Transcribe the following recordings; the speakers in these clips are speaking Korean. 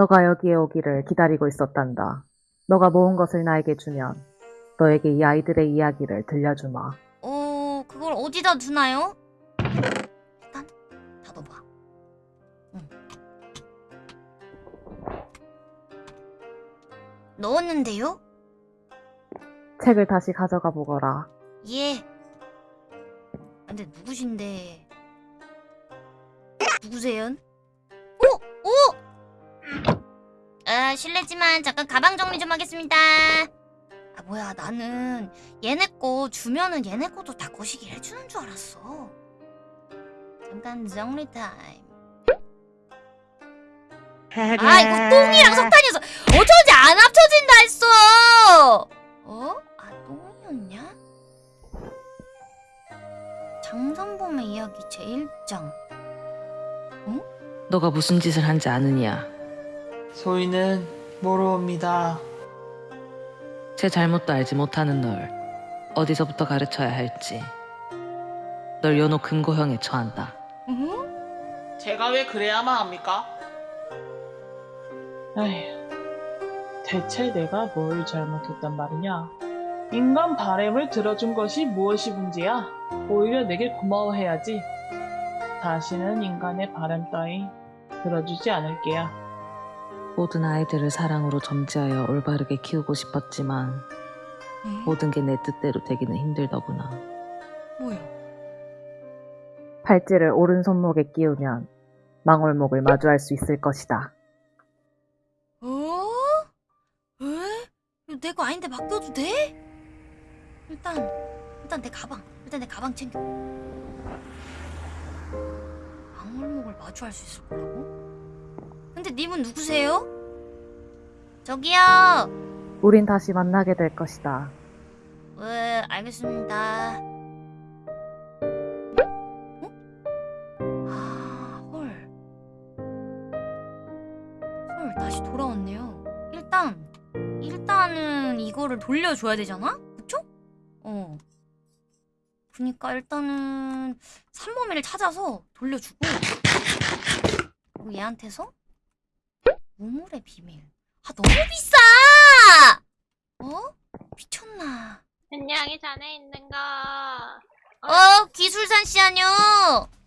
너가 여기에 오기를 기다리고 있었단다. 너가 모은 것을 나에게 주면 너에게 이 아이들의 이야기를 들려주마. 어, 그걸 어디다 두나요? 일단 닫아봐. 응. 넣었는데요? 책을 다시 가져가 보거라. 예. 근데 누구신데? 누구세요? 아, 실례지만 잠깐 가방 정리 좀 하겠습니다. 아, 뭐야, 나는 얘네 거 주면은 얘네 것도 다 거시기 해주는 줄 알았어. 잠깐 정리 타임. 아, 이거 똥이랑 석탄이어서 어쩐지 안 합쳐진다 했어! 어? 아, 똥이었냐? 장선범의 이야기 제1장. 너가 무슨 짓을 한지 아느냐? 소희는 모르옵니다. 제 잘못도 알지 못하는 널 어디서부터 가르쳐야 할지 널 연호 금고형에 처한다. 응? 제가 왜 그래야만 합니까? 에휴, 대체 내가 뭘 잘못했단 말이냐? 인간 바램을 들어준 것이 무엇이 문제야? 오히려 내게 고마워해야지. 다시는 인간의 바람 따위 들어주지 않을게야. 모든 아이들을 사랑으로 점지하여 올바르게 키우고 싶었지만 응? 모든 게 내 뜻대로 되기는 힘들더구나. 뭐야? 팔찌를 오른손목에 끼우면 망월목을 마주할 수 있을 것이다. 어? 에? 이거 내거 아닌데 맡겨도 돼? 일단 일단 내 가방 일단 내 가방 챙겨 방울목을 마주할 수 있을 거라고? 근데 님은 누구세요? 저기요 우린 다시 만나게 될 것이다. 네 알겠습니다 어? 아 헐. 헐 다시 돌아왔네요 일단 일단은 이거를 돌려줘야 되잖아? 그쵸? 어 그니까 일단은 삼범이를 찾아서 돌려주고 그리고 얘한테서 우물의 비밀 아 너무 비싸! 어? 미쳤나 안녕히 자네 있는가? 어 기술산 씨 아뇨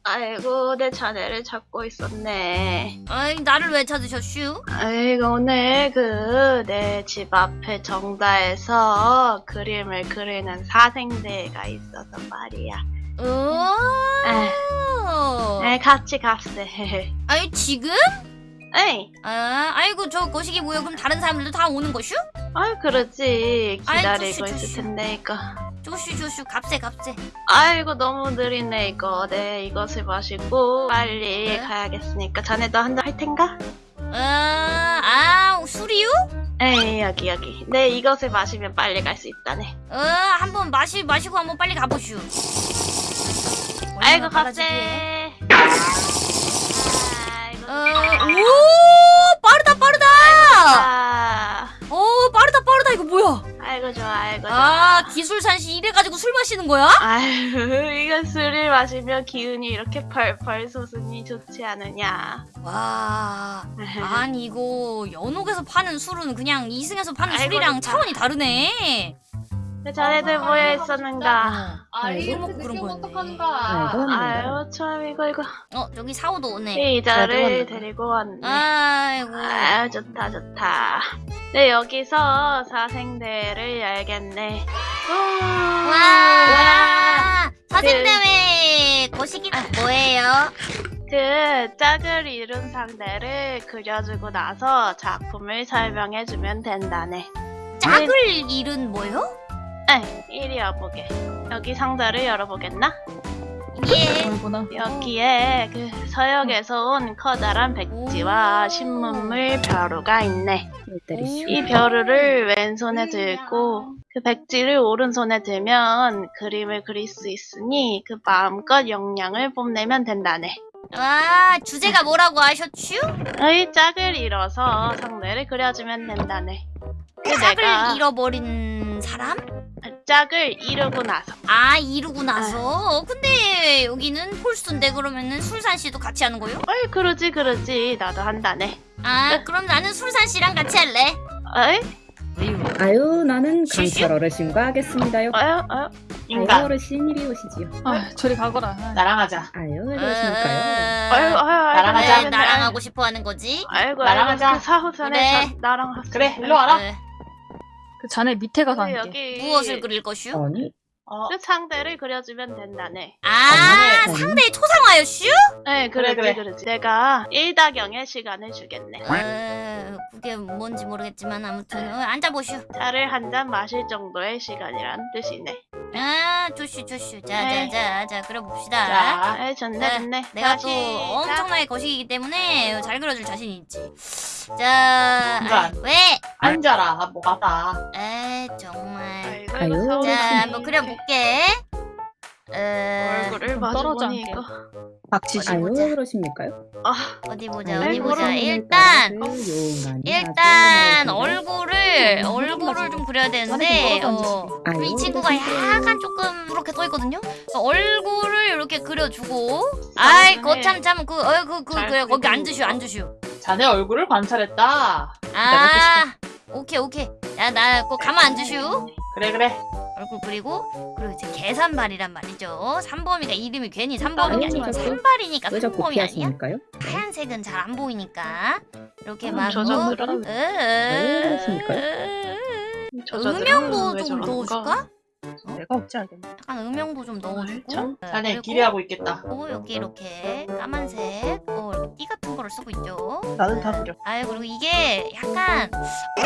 아이고 내 자네를 찾고 있었네. 아이 나를 왜 찾으셨슈? 아이고 오늘 그 내 집 앞에 정다에서 그림을 그리는 사생대가 있어서 말이야. 오 네, 같이 갔세. 아니 지금? 에이, 아 아이고 저 거시기 뭐야 그럼 다른 사람들도 다 오는 거슈? 그러지 아이, 기다리고. 있을 텐데 이거. 조슈 조슈 값세 값세 아이고 너무 느리네 이거. 네 이것을 마시고 빨리 네? 가야겠으니까 자네도 한잔 할 텐가? 아, 아 술이요? 에이 여기 여기. 네 이것을 마시면 빨리 갈 수 있다네. 어 한번 마시 마시고 한번 빨리 가보슈 아이고. 갑세. 어, 오 빠르다 빠르다 아, 오 빠르다 빠르다 이거 뭐야 아이고 좋아, 아이고 좋아. 아 기술산 씨 이래가지고 술 마시는 거야? 아유, 이거 술을 마시면 기운이 이렇게 펄펄 솟으니 좋지 않으냐. 와 아니 이거 연옥에서 파는 술은 그냥 이승에서 파는 아이고, 술이랑 좋다. 차원이 다르네 왜 자네들 모여 있었는가? 아, 술 아이, 먹고 그게 그런 거였네. 어떡하는가? 아유, 참 이거 이거 어 저기 사오도 오네 피자를 데리고 왔네. 아이고 아유, 좋다 좋다. 네 여기서 사생대를 열겠네. 우. 와 사생대회 거시기 뭐예요? 그 짝을 이룬 상대를 그려주고 나서 작품을 설명해주면 된다네. 짝을 잃은 뭐요? 에, 이리 와보게. 여기 상자를 열어보겠나? 예. 여기에 그 서역에서 온 커다란 백지와 신문물 벼루가 있네. 이 벼루를 왼손에 들고 그 백지를 오른손에 들면 그림을 그릴 수 있으니 그 마음껏 영양을 뽐내면 된다네. 와 주제가 뭐라고 하셨슈? 의 짝을 잃어서 상대를 그려주면 된다네. 그 짝을 내가 잃어버린 사람? 짝을 이루고 나서 아 이루고 나서 근데 여기는 폴스인데 그러면은 술산 씨도 같이 하는 거요? 어이 그러지 그러지 나도 한다네. 아 그럼 나는 술산 씨랑 같이 할래. 에이? 아유 나는? 강철 어르신과 하겠습니다요. 아유 아유 아유 인간 어르신 이리 오시지요. 아, 저리 가거라. 아, 나랑 하자 아유 왜 그러십니까요? 아유 아유 나랑 하자. 나랑 하고 싶어 하는 거지. 아이고 나랑 하자. 그 사후전에 그래. 저- 나랑 하자. 그래 일로 와라 네. 그 자네 밑에 가서 앉게. 여기 무엇을 그릴 것이오? 아니 어 그 상대를 그려주면 된다네. 아 아니. 상대의 초상화였슈? 네, 그래, 그래, 그래. 그래, 그래. 내가 1다경의 시간을 주겠네. 어, 그게 뭔지 모르겠지만 아무튼 어, 앉아보슈. 차를 한 잔 마실 정도의 시간이란 뜻이네. 아 좋슈 좋슈. 네. 자자자 자 그려봅시다. 자 아, 좋네, 네, 좋네. 내가 자, 또. 엄청나게 거시기이기 때문에 잘 그려줄 자신이 있지. 자. 아, 왜? 앉아라 뭐가 다 에 정말. 아유, 자. 한번 그려볼게. 에, 얼굴을 떨어져 보니 앉게. 이거. 박치시 아유 보자. 왜 그러십니까요? 아, 어디 보자, 어디 보자. 일단 일단 얼굴을 얼굴을 좀 그려야 되는데 어, 이 친구가. 약간 조금 이렇게 써 있거든요. 얼굴을 이렇게 그려주고, 아이 거참 참그어그그 거기. 앉으슈 앉으슈. 자네 얼굴을 관찰했다 아 오케이 오케이. 야나 꼭 가만 앉으슈. 그래 그래 얼굴 그리고 그리고 이제 계산발이란 말이죠. 삼범이가 이름이 괜히 삼범이 아니고 삼발이니까 자꾸 삼범이 아니야? 하얀색은 잘 안 보이니까 이렇게 음, 막저 어? 정도로 왜 그러십니까? 음영도 좀 넣어줄까? 내가 어찌 알겠네. 약간 음영도 좀 넣어주고 참. 네, 자네 기대하고 있겠다 어, 여기 이렇게 까만색 어, 띠 같은 거를 쓰고 있죠. 나는 다 그려. 아유 그리고 이게 약간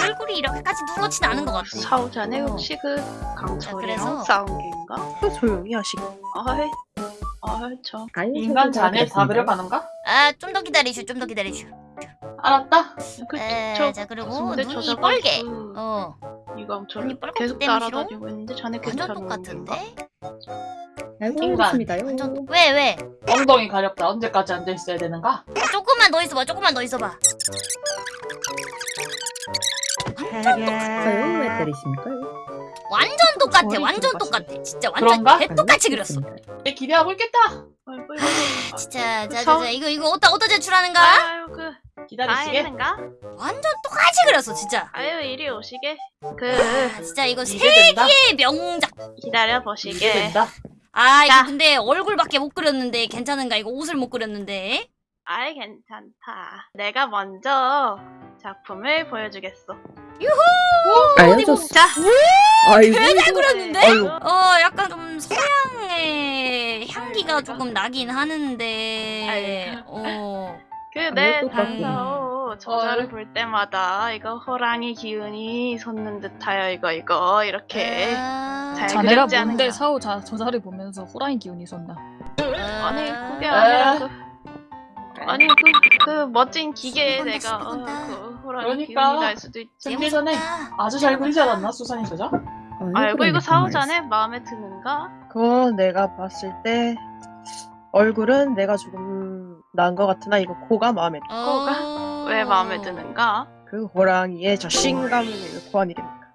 얼굴이 이렇게까지 누렇진 않은 것 같아. 사후전에 어. 혹시 그 강철이랑 싸운 게인가? 그 조용히 하시고. 아이, 아이 참. 아유, 인간 자네 다. 그려가는가? 아 좀 더 기다리슈, 좀 더 기다리슈. 알았다 그, 에, 저, 자 그리고 눈이 저자가 빨개. 그 어, 빨갛기 계속 따라다니고 있는데 자네 완전 괜찮은 똑같은데? 인간. 그렇습니다요. 완전 왜 왜? 엉덩이 가렵다 언제까지 앉아 있어야 되는가? 아, 조금만 더 있어봐, 조금만 더 있어봐. 아유 왜 때리십니까요? 완전 똑같아, 완전. 똑같아. 진짜 완전? 개똑같이 그렸어. 내 기대하고 있겠다 진짜, 자, 자, 서- 자, 이거 이거 어디다 어디다 제출하는가? 아유 그 했는가? 완전 똑같이 그렸어, 진짜. 아유 이리 오시게 그 아, 진짜 이거 세계의 명작. 기다려 이게 보시게 된다 아, 이거 자. 근데 얼굴밖에 못 그렸는데 괜찮은가? 이거 옷을 못 그렸는데. 아이 괜찮다 내가 먼저 작품을 보여주겠어 아유 어디 저 보고- 자 아이고 잘 그렸는데? 어, 약간 좀 서양의 향기가 조금 나긴 하는데. 어. 같구나. 단서 저자를 볼 때마다 이거 호랑이 기운이 솟는 듯하여 이거 이거 이렇게 아, 잘 자네가 그렸지 않은가? 뭔데 사후 자, 저자를 보면서 호랑이 기운이 솟나? 아니 그게 아. 아니라 그 아니 그, 그 멋진 기계에 내가 어. 그 호랑이 그러니까. 기운이 날 수도 있지 생기 전에. 아주 잘 그리지 않았나 수산이 저자? 알고 이거 그러니까 사오 자네 마음에 드는가? 그거 내가 봤을 때 얼굴은 내가 조금 나은 것 같으나 이거 코가 마음에 들어. 어. 왜 마음에 드는가? 그 호랑이의 자신감을 고한 이름이니까.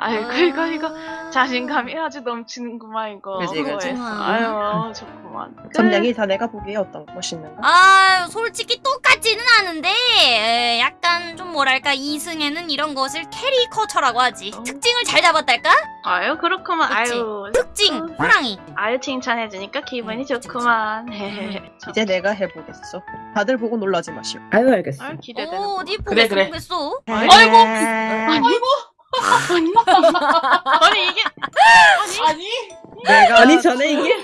아이고 이거 이거 자신감이 아주 넘치는구만 이거 그치, 그치. 그거에서. 아유 좋구만 점량이 자네가 보기에 어떤 거 멋있는가? 아, 솔직히 똑같지는 않은데 에, 약간 좀 뭐랄까 이승에는 이런 것을 캐리커처라고 하지. 어. 특징을 잘 잡았달까? 아유 그렇구만 그치? 아유 특징 호랑이. 아유 칭찬해주니까 기분이 음, 그치, 좋구만 이제 내가 해보겠어. 다들 보고 놀라지 마시오. 아유 알겠어. 아유 기대되는 어, 어디 그래, 보겠어 그래. 보겠어. 아이고 아이고. 아니. 이게 아니? 내가 아니 전에 이게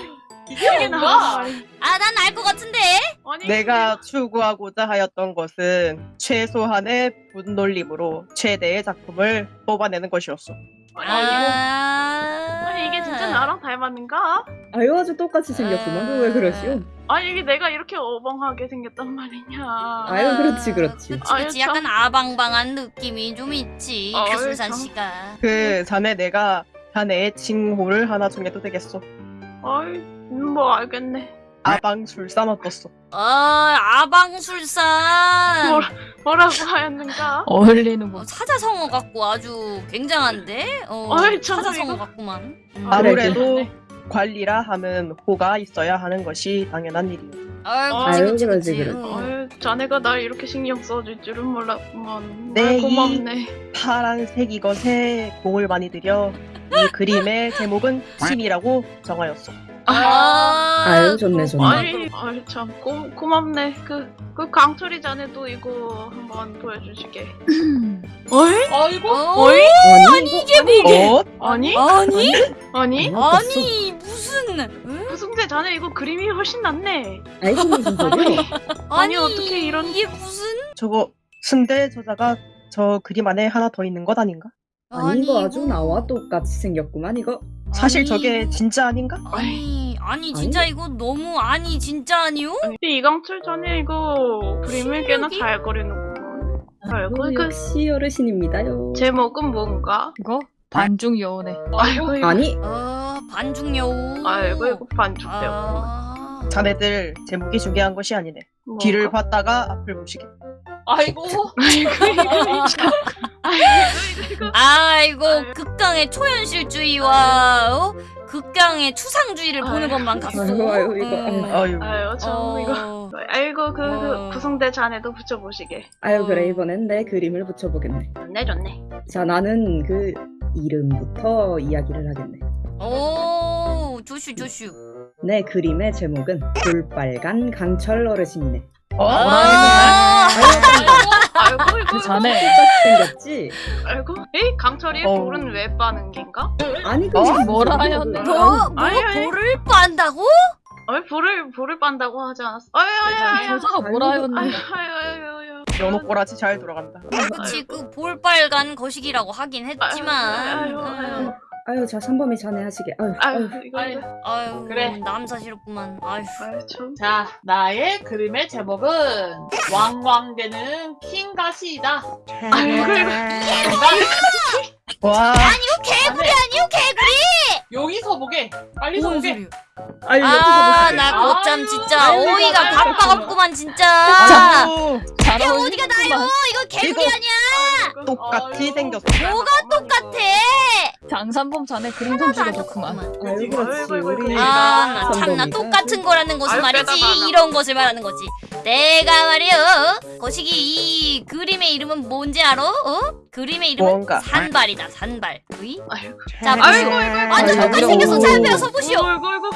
이게 뭔가? 아, 난 알 것 같은데. 아니 내가 추구하고자 하였던 것은 최소한의 분놀림으로 최대의 작품을 뽑아내는 것이었어. 아, 아니 이게 진짜 나랑 닮았는가? 아유 아주 똑같이 생겼구만. 그왜 그러시오? 아니 이게 내가 이렇게 어벙하게 생겼단 말이냐 아유 그렇지 그렇지. 그치, 아유, 그치. 참. 약간 아방방한 느낌이 좀 있지. 아유, 개술산 참. 씨가. 그 자네 내가 자네의 칭호를 하나 정해도 되겠어. 아이 뭐 알겠네 아방술사 어떻소? 어, 아방술산. 뭐라, 뭐라고 하였는가? 어울리는 어, 거. 사자성어 같고 아주 굉장한데? 어, 어이, 참, 사자성어. 같구만. 음. 아, 아무래도. 관리라 함은 호가 있어야 하는 것이 당연한. 아이고 아유, 그치 그치. 아유, 자네가 날 이렇게 신경 써줄 줄은 몰랐구만. 네, 고맙네. 파란색 이것에 공을 많이 들여 이 그림의 제목은 침이라고 정하였어. 아, 아유, 좋네, 좋네. 아이, 아이 참 고, 고맙네. 그, 그 강철이 자네도 이거 한번 보여주시게. 어이? 아이고 어? 아니, 이게 어? 아니? 아니 아니, 아니 무슨 응? 무슨데 자네 이거 그림이 훨씬 낫네. 아이고, 무슨 소리야? 아니, 어떻게 이런- 이게 무슨 저거 승대 저자가 저 그림 안에 하나 더 있는 것 아닌가? 아니, 이거 아주 나와 똑같이 생겼구만, 이거. 사실 아니, 저게 진짜 아닌가? 아니 아니 진짜 이거 너무 아니 진짜 아니요? 근데 이강철 자네 이거 그림을 꽤나? 잘 그리는구만. 아이고, 아유, 그 역시 어르신입니다요. 제목은 뭔가? 이거 반중. 아이고, 이거, 아니, 어 반중 여우 아이고, 이거 반죽되고. 아... 자네들 제목이 중요한 것이 아니네. 뒤를 봤다가 앞을 보시게. 아이고 아이고. 아이고. 아이고. 극강의 초현실주의와 어? 극강의 추상주의를 보는 아유. 것만 갔어. 아유, 아유, 이거, 음. 아유. 아유, 참, 어. 이거. 아이고, 그, 어. 그 구성대 자네도 붙여보시게. 아유, 그래, 이번엔 내 그림을 붙여보겠네. 좋네, 좋네. 자, 나는 그 이름부터 이야기를 하겠네. 오 조슈 조슈. 내 그림의 제목은 볼빨간 강철 어르신이네. 어? 아, 아이고, 이거. 그 자네 똑같이 생겼지? 아이고. 에이, 강철이 어. 볼은 왜 빠는 겐가? 아니, 그 어? 뭐라 하였네. 너 뭐, 아니, 아니. 볼을 빤다고? 아이, 볼을, 볼을 빤다고 하지 않았어. 아유, 아유, 아유. 여자가 뭐라 하였는데. 아유, 아유, 아유. 연호 꼬라지 잘 돌아간다. 그치 그 볼 빨간 거시기라고 하긴 했지만. 아유, 아유, 아유. 아유, 자, 삼범이 자네 하시게. 아유, 아유, 아유. 이거, 아유. 아유 그래. 남사시럽구만. 아유. 아유, 참. 자 나의 그림의 제목은 왕왕대는 킹가시이다 아이고, 이거. 와, 이거 개구리 아니요 개구리? 여기서 보게 빨리 뭔 보게 소리야? 아유, 아, 나 아유, 진짜 아유, 어이가 아유. 없구만 진짜. 이게 어디가 나요? 이거 개구리 아니야? 똑같이. 생겼어. 뭐가 똑같아? 장산범 자네 그림 솜씨가 좋구만. 아유, 그렇지. 아이고, 아이고, 우리 아, 나 참나 똑같은 거라는 것은 말이지 이런 것을 말하는 거지. 내가 말이여 거시기 이 그림의 이름은 뭔지 알아? 어? 그림의 이름은 뭔가. 산발이다 산발. 으이? 아이고. 자 아이고. 아이고. 완전. 똑같이 생겼어. 잘 배워서 보시오.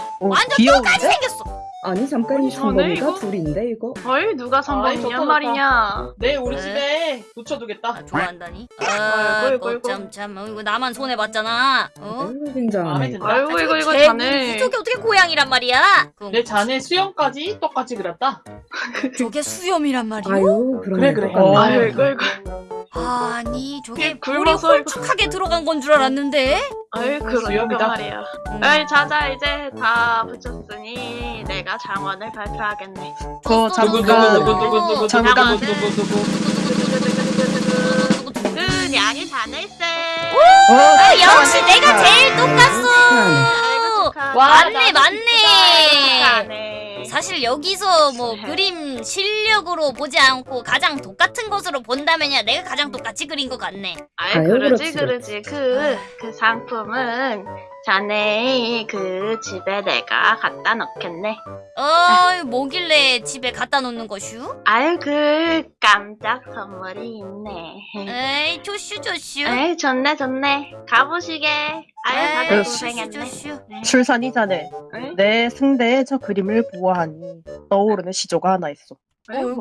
아이고, 아이고. 오, 완전 귀여운데? 똑같이 생겼어. 아니, 잠깐 이 이거- 둘인데, 이거? 어이, 누가 좋다. 말이냐. 내 우리 네. 집에 붙여두겠다 아, 좋아한다니? 아이고, 아, 아이고, 아이고. 거참 어, 이거 나만 손해 봤잖아. 어? 아유, 굉장하네. 든다. 아이고, 이거, 이거 자네. 저게 어떻게 고양이란 말이야? 그, 내 자네 수염까지 똑같이 그렸다 저게 수염이란 말이야? 아유, 그러네. 그래, 그래. 어. 아이고, 이거. 아니 저게 이거- 홀쭉하게 들어간 건 줄 알았는데 아이, 그러니까. 말이야. 음. 아이, 자자, 이제 다 붙였으니 내가 장원을 발표하겠네. 그 어, 잠깐 누구 누구 누구 누구 누구 잠깐. 누구 누구 누구 그 냥이 자네세. 어, 아, 역시 내가 제일 똑같소 축하. 맞네 맞네. 사실 여기서 뭐 그림 실력으로 보지 않고 가장 똑같은 것으로 본다면야 내가 가장 똑같이 그린 것 같네. 아이, 그러지, 그러지. 그, 그 상품은 자네 그 집에 내가 갖다 놓겠네. 어 뭐길래 집에 갖다 놓는 것슈? 아유, 그 깜짝 선물이 있네. 에이 조슈 조슈 에이, 좋네, 좋네. 가보시게. 아유, 다들 에이, 고생했네. 조슈 네. 출산이 자네. 에이, 내 승대의 저 그림을 보아하니 떠오르는 시조가 하나 있어. 어? 아유,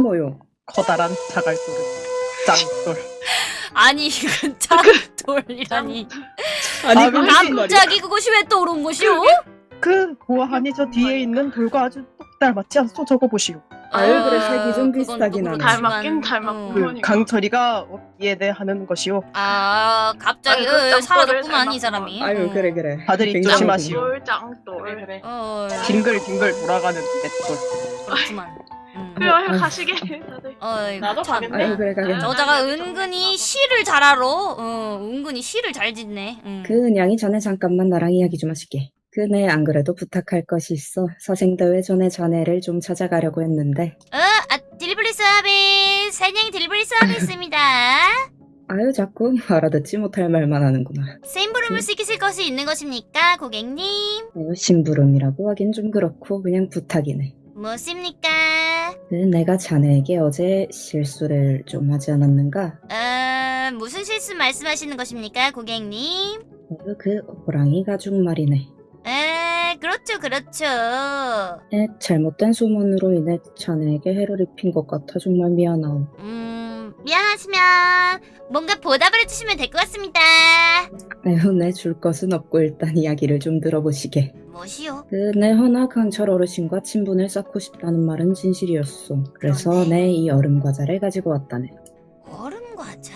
뭐요. 커다란 자갈돌을 짱돌. 아니 이건 짱돌이라니 아니, 아? 갑자기 그것이 왜 떠오른 것이오? 그 보아하니 저 뒤에 있는 돌과 아주 똑 닮았지 않소? 저거 보시오. 아유, 그래, 색이 좀 비슷하긴 또 하네. 닮았긴 닮았고. 음. 그 그러니까. 강철이가 없기에 대해 하는 것이오. 아 갑자기 어, 짱돌을 사라졌구만 이. 사람이 아유, 어. 그래, 그래. 다들 조심하시오. 짱돌, 그래 짱돌. 그래 어 빙글빙글 돌아가는 맷돌. 그렇구만 음. 그래, 아유, 가시게. 다들. 어이, 나도 참. 가겠네. 아유, 그래, 가게. 저자가 은근히 시를 잘 알아. 어, 은근히 시를 잘 짓네. 음. 그 은 양이 전에 잠깐만 나랑 이야기 좀 하시게. 그네 안 그래도 부탁할 것이 있어. 서생대회 전에 자네를 좀 찾아가려고 했는데. 어, 아, delivery 서비스. 사냥 delivery 서비스입니다. 아유, 자꾸 알아듣지 못할 말만 하는구나. 심부름을 시키실 것이 있는 것입니까, 고객님? 아유, 심부름이라고 하긴 좀 그렇고 그냥 부탁이네. 뭐습니까? 그 내가 자네에게 어제 실수를 좀 하지 않았는가? 어, 무슨 실수 말씀하시는 것입니까, 고객님? 그, 그 호랑이 가죽 말이네. 에, 그렇죠, 그렇죠. 에, 잘못된 소문으로 인해 자네에게 해를 입힌 것 같아 정말 미안하오. 음, 미안하시면 뭔가 보답을 해주시면 될 것 같습니다. 내줄 것은 없고 일단 이야기를 좀 들어보시게. 뭐시오? 그내 허나 강철 어르신과 친분을 쌓고 싶다는 말은 진실이었소. 그래서 그러네. 내이 얼음 과자를 가지고 왔다네. 얼음 과자?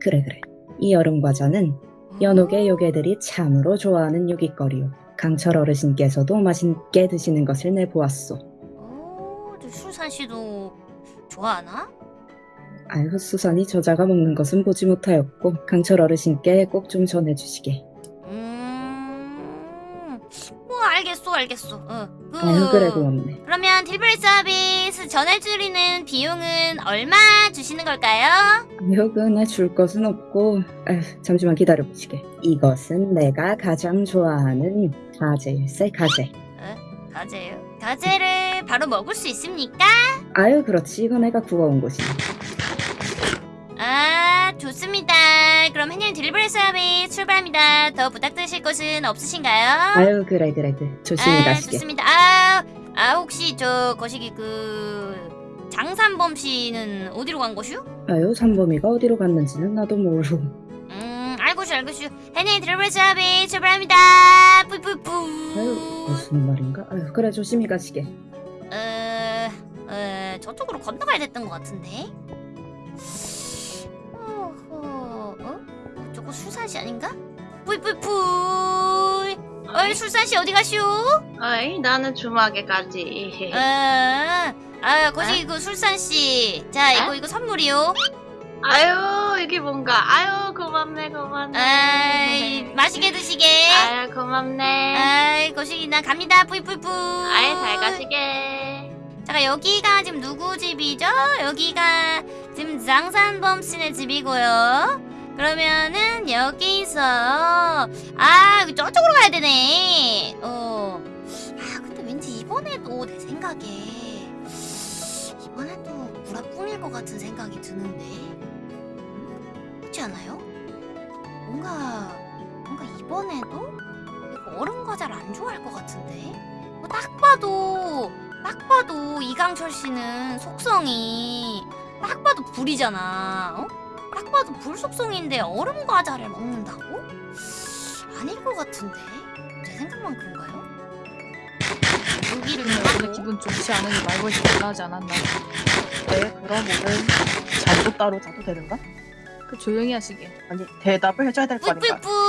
그래 그래. 이 얼음 과자는 연옥의 요괴들이 참으로 좋아하는 요깃거리요. 강철 어르신께서도 맛있게 드시는 것을 내 보았소. 오, 저 술산 씨도 좋아하나? 아유, 수산이 저자가 먹는 것은 보지 못하였고 강철 어르신께 꼭 좀 전해주시게. 음, 뭐 알겠소, 알겠소. 어, 그, 아유, 그래 고맙네. 그러면 딜브레이 서비스 전해드리는 비용은 얼마 주시는 걸까요? 아유, 그내줄 것은 없고 아유, 잠시만 기다려보시게. 이것은 내가 가장 좋아하는 가재일세 가재. 가재요. 가재를 바로 먹을 수 있습니까? 아유, 그렇지. 이거 내가 구워온 것이야. 아, 좋습니다. 그럼 해님 delivery 서비스 출발합니다. 더 부탁드리실 것은 없으신가요? 아유, 그래 그래 그 조심히 아, 가시게. 좋습니다. 아, 아 혹시 저 거시기 그 장산범 씨는 어디로 간 것이요? 아유, 삼범이가 어디로 갔는지는 나도 모르고. 음, 알겄슈 알겄슈. 해님 delivery 서비스 출발합니다. 뿌뿌뿌. 아유, 무슨 말인가? 아유, 그래 조심히 가시게. 어, 어, 저쪽으로 건너가야 됐던 것 같은데. 술산씨 아닌가? 뿌이뿌이뿌이. 어이 술산씨 어디 가시오? 어이, 나는 주막에 가지. 아, 아 거기 그 술산씨. 자 이거 이거 선물이요. 아유, 이게 뭔가. 아유, 고맙네, 고맙네. 아이 맛있게 드시게. 아유, 고맙네. 아이 거시기 나 갑니다. 뿌이뿌이뿌. 아이, 잘 가시게. 잠깐 여기가 지금 누구 집이죠? 여기가 지금 장산범 씨네 집이고요. 그러면은 여기서 아 저쪽으로 가야 되네. 어. 아 근데 왠지 이번에도 내 생각에 이번에도 무라뿡일 것 같은 생각이 드는데 음? 그렇지 않아요? 뭔가 뭔가 이번에도 얼음 과자를 안 좋아할 것 같은데 뭐 딱 봐도 딱 봐도 이강철 씨는 속성이 딱 봐도 불이잖아. 어? 딱 봐도 불 속성인데 얼음 과자를 먹는다고? 아닐 것 같은데. 제 생각만 그런가요? 여기를 오늘 기분 좋지 않으니 말벌이 올라하지 않았나. 네, 그럼 오늘 잠도 따로 자도 되는가? 그 조용히 하시게. 아니 대답을 해줘야 될 거 아닌가? 뿌뿌뿌